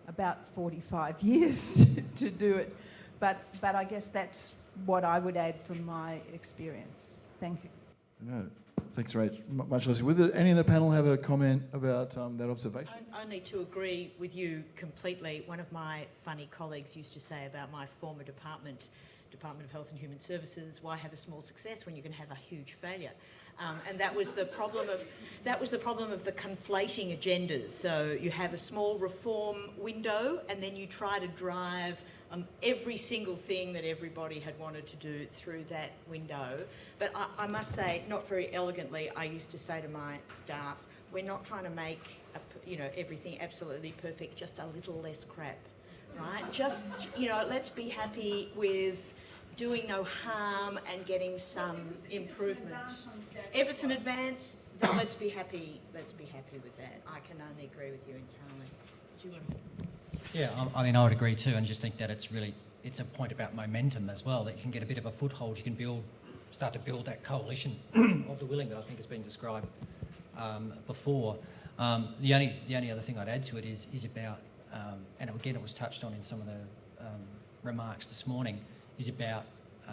about 45 years to do it. But, but I guess that's what I would add from my experience. Thank you. No, thanks, Rach. M- much less. Would there, any of the panel have a comment about um, that observation? I, I need to agree with you completely. One of my funny colleagues used to say about my former department, Department of Health and Human Services, why have a small success when you can have a huge failure? Um, and that was the problem of that was the problem of the conflating agendas. So you have a small reform window, and then you try to drive um, every single thing that everybody had wanted to do through that window. But I, I must say, not very elegantly, I used to say to my staff, "We're not trying to make a you know everything absolutely perfect. Just a little less crap, right? Just you know, let's be happy with." Doing no harm and getting some improvement. Everton Advance, Now, let's be happy, let's be happy with that. I can only agree with you entirely. Do you want to? Yeah, I, I mean, I would agree too, and just think that it's really it's a point about momentum as well. That you can get a bit of a foothold, you can build, start to build that coalition of the willing that I think has been described um, before. Um, the only the only other thing I'd add to it is is about, um, and again it was touched on in some of the um, remarks this morning, is about uh,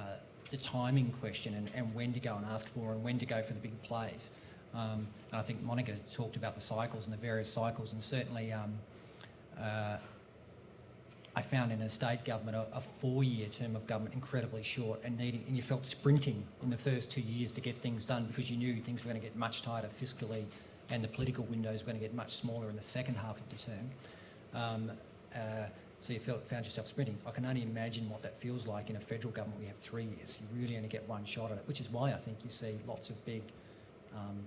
the timing question and, and when to go and ask for and when to go for the big plays. Um, and I think Monica talked about the cycles and the various cycles, and certainly. Um, uh, I found in a state government a, a four-year term of government incredibly short and needing, and you felt sprinting in the first two years to get things done because you knew things were going to get much tighter fiscally, and the political windows were going to get much smaller in the second half of the term. Um, uh, so you felt, found yourself sprinting. I can only imagine what that feels like in a federal government. We have three years. You really only get one shot at it, which is why I think you see lots of big um,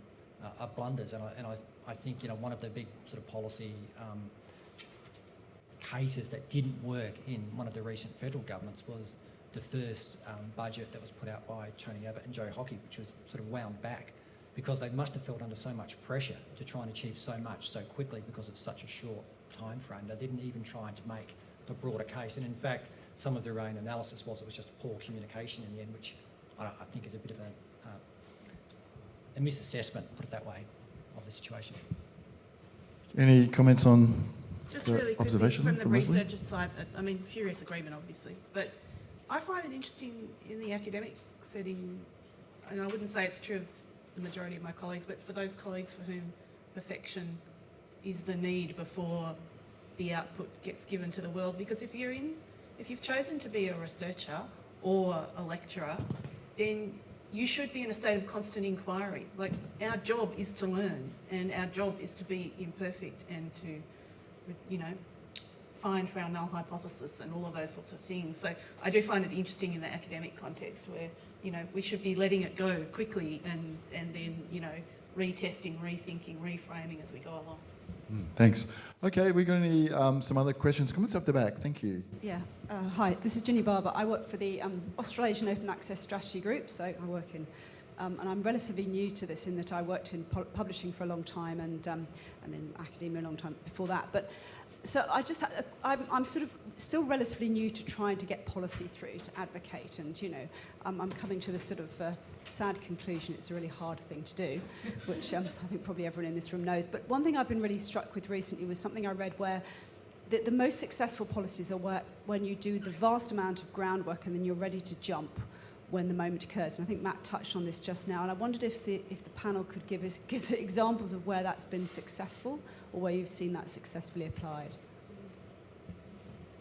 uh, uh, blunders. And, I, and I, I think you know one of the big sort of policy um, cases that didn't work in one of the recent federal governments was the first um, budget that was put out by Tony Abbott and Joe Hockey, which was sort of wound back because they must have felt under so much pressure to try and achieve so much so quickly because of such a short time frame. They didn't even try to make the broader case. And in fact, some of their own analysis was it was just poor communication in the end, which I, I think is a bit of a, uh, a misassessment, put it that way, of the situation. Any comments on Just The really observation from the from Lesley? researcher side, uh, I mean, furious agreement, obviously, but I find it interesting in the academic setting, and I wouldn't say it's true of the majority of my colleagues, but for those colleagues for whom perfection is the need before the output gets given to the world, because if you're in, if you've chosen to be a researcher or a lecturer, then you should be in a state of constant inquiry. Like, our job is to learn, and our job is to be imperfect and to you know, find for our null hypothesis and all of those sorts of things. So I do find it interesting in the academic context where, you know, we should be letting it go quickly and, and then, you know, retesting, rethinking, reframing as we go along. Mm, Thanks. Okay, we got any um, some other questions? Come up the back. Thank you. Yeah. Uh, hi, this is Ginny Barbour. I work for the um, Australasian Open Access Strategy Group, so I work in, um, and I'm relatively new to this in that I worked in pu- publishing for a long time and um, and in academia a long time before that. But so I just had, I'm, I'm sort of still relatively new to trying to get policy through to advocate, and you know, um, I'm coming to this sort of uh, sad conclusion. It's a really hard thing to do, which um, I think probably everyone in this room knows. But one thing I've been really struck with recently was something I read where the, the most successful policies are where, when you do the vast amount of groundwork and then you're ready to jump when the moment occurs. And I think Matt touched on this just now. And I wondered if the, if the panel could give us, give us examples of where that's been successful or where you've seen that successfully applied.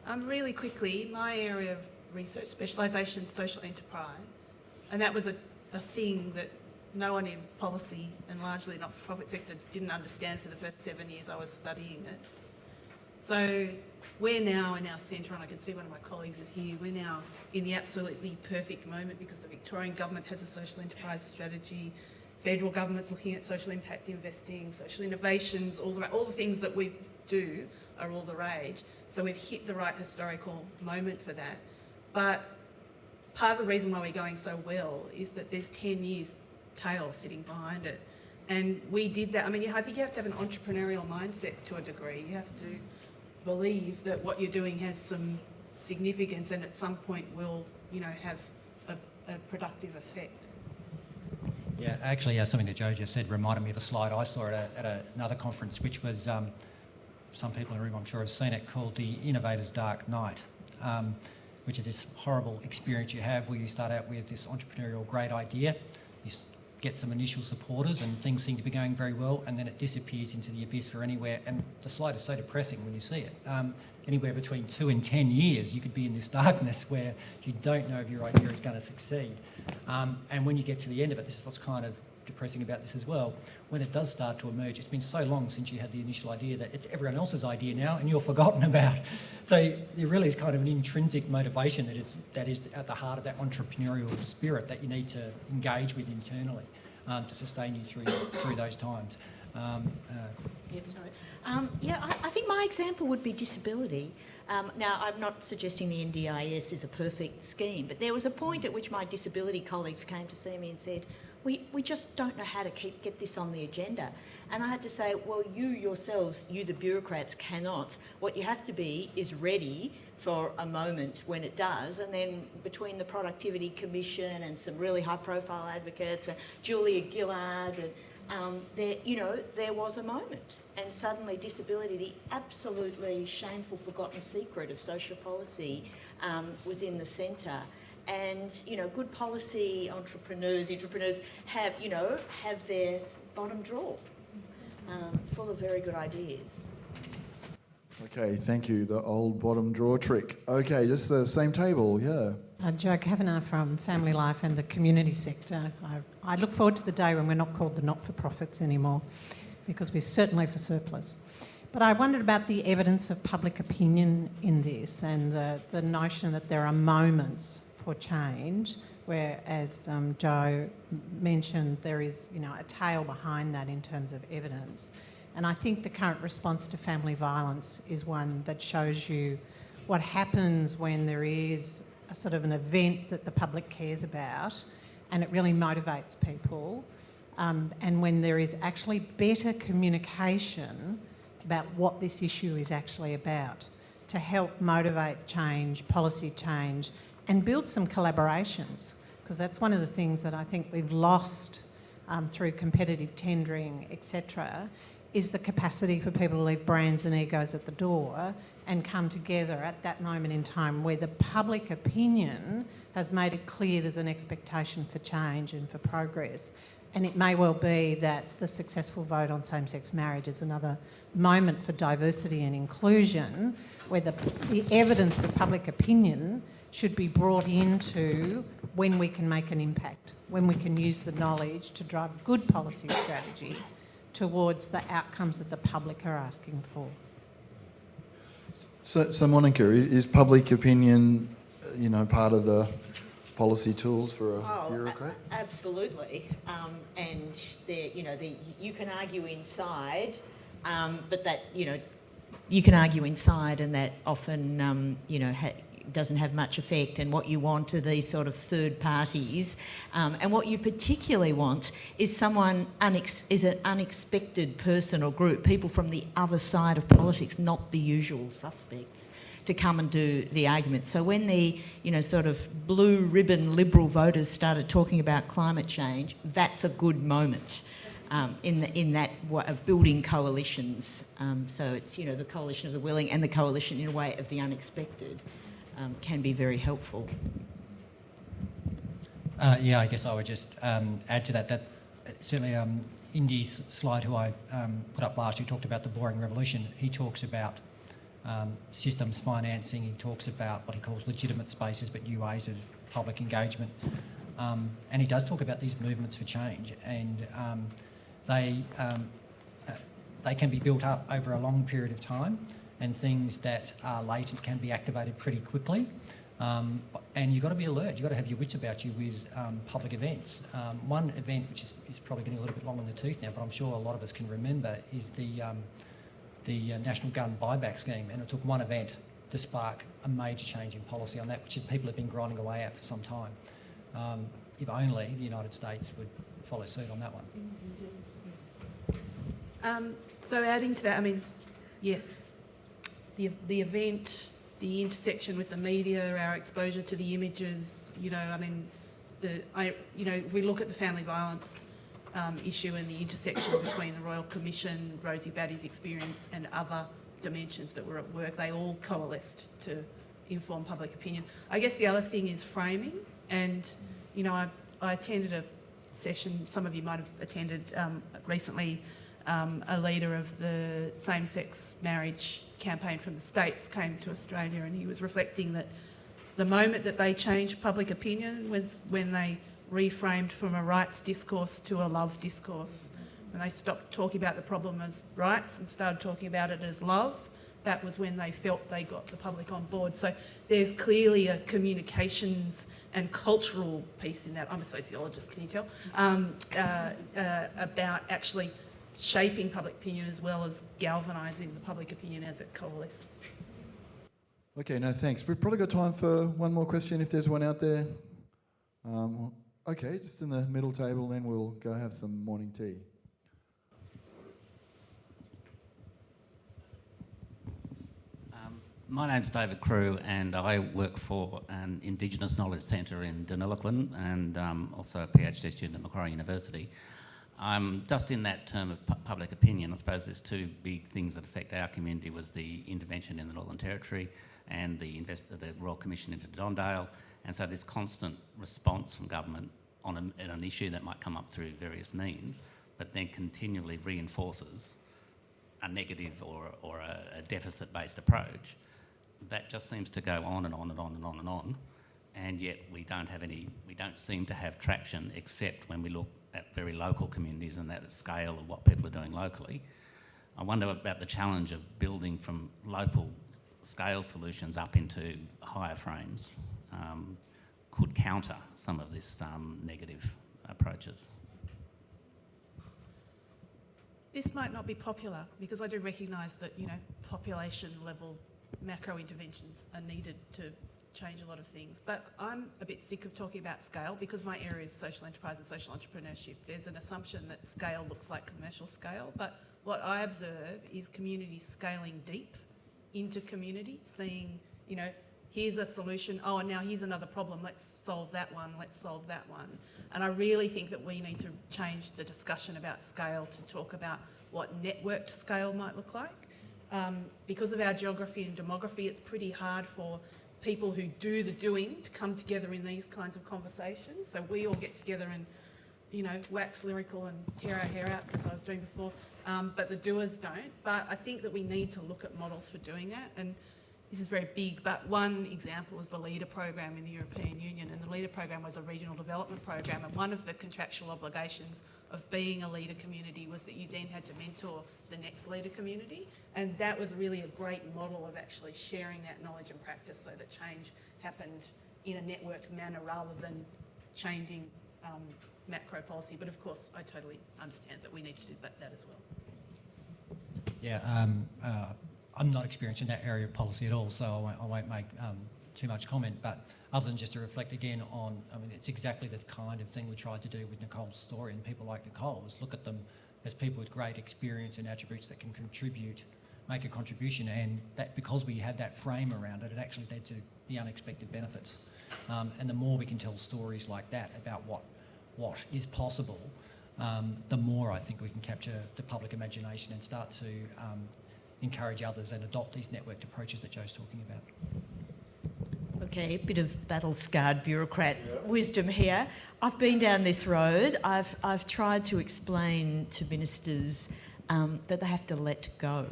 Um, really quickly, my area of research specialisation is social enterprise, and that was a, a thing that no one in policy and largely not-for-profit sector didn't understand for the first seven years I was studying it. So we're now in our centre, and I can see one of my colleagues is here, we're now in the absolutely perfect moment because the Victorian government has a social enterprise strategy, federal government's looking at social impact investing, social innovations, all the, all the things that we do are all the rage. So we've hit the right historical moment for that. But part of the reason why we're going so well is that there's 10 years tail sitting behind it. And we did that. I mean, I think you have to have an entrepreneurial mindset to a degree. You have to believe that what you're doing has some significance and at some point will, you know, have a, a productive effect. Yeah, actually, uh, something that Joe just said reminded me of a slide I saw at, a, at a, another conference, which was um, some people in the room, I'm sure, have seen it, called the Innovator's Dark Night, um, which is this horrible experience you have where you start out with this entrepreneurial great idea, you get some initial supporters, and things seem to be going very well, and then it disappears into the abyss for anywhere. And the slide is so depressing when you see it. Um, anywhere between two and ten years, you could be in this darkness where you don't know if your idea is going to succeed. Um, and when you get to the end of it, this is what's kind of depressing about this as well. When it does start to emerge, it's been so long since you had the initial idea that it's everyone else's idea now, and you're forgotten about. So there really is kind of an intrinsic motivation that is that is at the heart of that entrepreneurial spirit that you need to engage with internally um, to sustain you through through those times. Um, uh, Yeah, sorry. Um, yeah, I, I think my example would be disability. Um, now, I'm not suggesting the NDIS is a perfect scheme, but there was a point at which my disability colleagues came to see me and said, we, we just don't know how to keep get this on the agenda. And I had to say, well, you yourselves, you the bureaucrats, cannot. What you have to be is ready for a moment when it does, and then between the Productivity Commission and some really high-profile advocates, and Julia Gillard, and um, there, you know, there was a moment, and suddenly disability, the absolutely shameful, forgotten secret of social policy, um, was in the centre. And you know, good policy entrepreneurs, entrepreneurs have, you know, have their bottom drawer um, full of very good ideas. Okay, thank you. The old bottom drawer trick. Okay, just the same table, yeah. Uh, Joe Kavanagh from Family Life and the community sector. I, I look forward to the day when we're not called the not-for-profits anymore, because we're certainly for surplus. But I wondered about the evidence of public opinion in this and the, the notion that there are moments for change where, as um, Joe mentioned, there is you know, a tail behind that in terms of evidence. And I think the current response to family violence is one that shows you what happens when there is a sort of an event that the public cares about and it really motivates people. Um, and when there is actually better communication about what this issue is actually about to help motivate change, policy change, and build some collaborations. Because that's one of the things that I think we've lost um, through competitive tendering, etc., is the capacity for people to leave brands and egos at the door and come together at that moment in time where the public opinion has made it clear there's an expectation for change and for progress. And it may well be that the successful vote on same-sex marriage is another moment for diversity and inclusion where the, the evidence of public opinion should be brought into when we can make an impact, when we can use the knowledge to drive good policy strategy towards the outcomes that the public are asking for. So, so Monica, is public opinion, you know, part of the policy tools for a Oh, a- bureaucrat? absolutely. Um, and there, you know, the, you can argue inside, um, but that, you know, you can argue inside, and that often, um, you know, ha- doesn't have much effect. And what you want are these sort of third parties, um, and what you particularly want is someone is an unexpected person or group, people from the other side of politics, not the usual suspects to come and do the argument. So when the, you know, sort of blue ribbon liberal voters started talking about climate change, that's a good moment um, in, the, in that of building coalitions. Um, so it's, you know, the coalition of the willing and the coalition in a way of the unexpected um, can be very helpful. Uh, yeah, I guess I would just um, add to that that certainly um, Indy's slide, who I um, put up last, who talked about the boring revolution, he talks about um, systems financing, he talks about what he calls legitimate spaces but ways of public engagement. Um, and he does talk about these movements for change, and they, uh, they can be built up over a long period of time, and things that are latent can be activated pretty quickly. Um, and you've got to be alert. You've got to have your wits about you with um, public events. Um, one event, which is, is probably getting a little bit long in the tooth now, but I'm sure a lot of us can remember, is the, um, the uh, National Gun Buyback Scheme. And it took one event to spark a major change in policy on that, which people have been grinding away at for some time. Um, if only the United States would follow suit on that one. Um, so adding to that, I mean, yes, the, the event, the intersection with the media, our exposure to the images, you know, I mean, the, I, you know, if we look at the family violence um, issue and the intersection between the Royal Commission, Rosie Batty's experience and other dimensions that were at work, they all coalesced to inform public opinion. I guess the other thing is framing and, you know, I, I attended a session, some of you might have attended um, recently, um, a leader of the same-sex marriage campaign from the States came to Australia and he was reflecting that the moment that they changed public opinion was when they reframed from a rights discourse to a love discourse. When they stopped talking about the problem as rights and started talking about it as love, that was when they felt they got the public on board. So there's clearly a communications and cultural piece in that. I'm a sociologist, can you tell? Um, uh, uh, about actually shaping public opinion as well as galvanising the public opinion as it coalesces. Okay, no, thanks. We've probably got time for one more question if there's one out there. Um, Okay, just in the middle table, then we'll go have some morning tea. Um, my name's David Crew, and I work for an Indigenous Knowledge Centre in Deniliquin and um, also a PhD student at Macquarie University. Um, just in that term of pu- public opinion, I suppose there's two big things that affect our community was the intervention in the Northern Territory and the, the Royal Commission into Don Dale. And so this constant response from government on a, an issue that might come up through various means, but then continually reinforces a negative or, or a, a deficit-based approach, that just seems to go on and on and on and on and on, and yet we don't have any, we don't seem to have traction except when we look at very local communities and that scale of what people are doing locally. I wonder about the challenge of building from local scale solutions up into higher frames um, could counter some of this um, negative approaches. This might not be popular because I do recognise that, you know, population level macro interventions are needed to change a lot of things. But I'm a bit sick of talking about scale because my area is social enterprise and social entrepreneurship. There's an assumption that scale looks like commercial scale, but what I observe is communities scaling deep into community, seeing, you know, here's a solution, oh, and now here's another problem, let's solve that one, let's solve that one. And I really think that we need to change the discussion about scale to talk about what networked scale might look like. Um, because of our geography and demography, it's pretty hard for people who do the doing to come together in these kinds of conversations. So we all get together and, you know, wax lyrical and tear our hair out, as I was doing before, um, but the doers don't. But I think that we need to look at models for doing that. And this is very big, but one example is the LEADER program in the European Union. And the LEADER program was a regional development program. And one of the contractual obligations of being a leader community was that you then had to mentor the next leader community. And that was really a great model of actually sharing that knowledge and practice so that change happened in a networked manner rather than changing um, macro policy. But of course, I totally understand that we need to do that, that as well. Yeah, um, uh, I'm not experienced in that area of policy at all, so I won't, I won't make um, too much comment. But other than just to reflect again on, I mean, it's exactly the kind of thing we tried to do with Nicole's story and people like Nicole, is look at them as people with great experience and attributes that can contribute, make a contribution, and that because we had that frame around it, it actually led to the unexpected benefits. Um, and the more we can tell stories like that about what what is possible, um, the more I think we can capture the public imagination and start to um, encourage others and adopt these networked approaches that Joe's talking about. Okay, a bit of battle scarred bureaucrat wisdom here. I've been down this road. I've, I've tried to explain to ministers um, that they have to let go.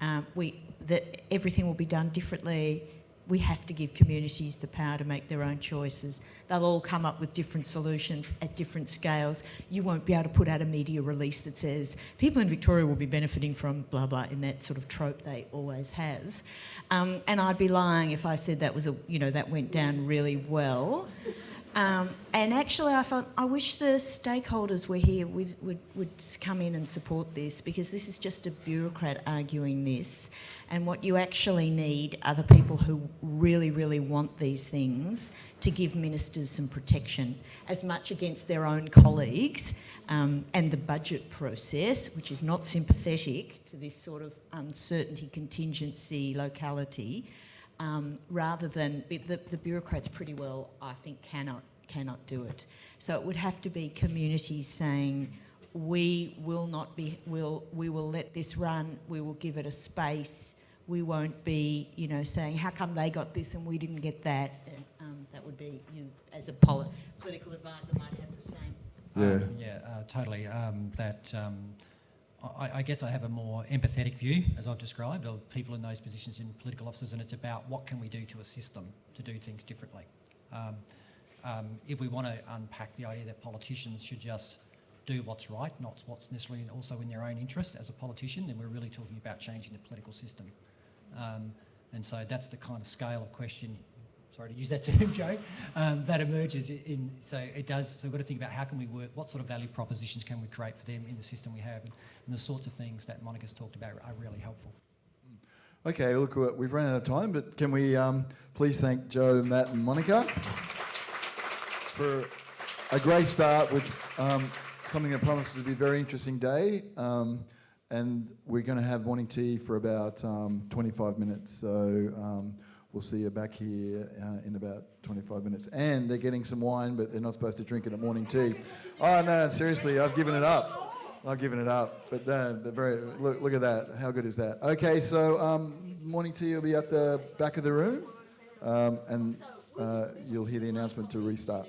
Um, we, that everything will be done differently. We have to give communities the power to make their own choices. They'll all come up with different solutions at different scales. You won't be able to put out a media release that says people in Victoria will be benefiting from blah blah in that sort of trope they always have. Um, and I'd be lying if I said that was a you know that went down really well. Um, and actually, I felt I wish the stakeholders were here with, would would come in and support this because this is just a bureaucrat arguing this, and what you actually need are the people who really really want these things to give ministers some protection, as much against their own colleagues um, and the budget process, which is not sympathetic to this sort of uncertainty, contingency, locality um, rather than the, the bureaucrats pretty well, I think, cannot cannot do it. So it would have to be communities saying, we will not be, will we will let this run. We will give it a space. We won't be, you know, saying how come they got this and we didn't get that. Um, that would be, you know, as a poli- political advisor might have the same. Yeah. Um, yeah, uh, totally. Um, that um, I, I guess I have a more empathetic view, as I've described, of people in those positions in political offices, and it's about what can we do to assist them to do things differently. Um, um, if we want to unpack the idea that politicians should just do what's right, not what's necessarily also in their own interest as a politician, then we're really talking about changing the political system. Um, and so that's the kind of scale of question, sorry to use that term, Joe, um, that emerges in, so it does, so we've got to think about how can we work, what sort of value propositions can we create for them in the system we have, and, and the sorts of things that Monica's talked about are really helpful. Okay, look, we've run out of time, but can we um, please thank Joe, Matt, and Monica for a great start, which um, something that promises to be a very interesting day. Um, and we're going to have morning tea for about um, 25 minutes. So um, we'll see you back here uh, in about 25 minutes. And they're getting some wine, but they're not supposed to drink it at morning tea. Oh no, seriously, I've given it up. I've given it up. But uh, very look, look at that. How good is that? Okay, so um, morning tea will be at the back of the room, um, and uh, you'll hear the announcement to restart.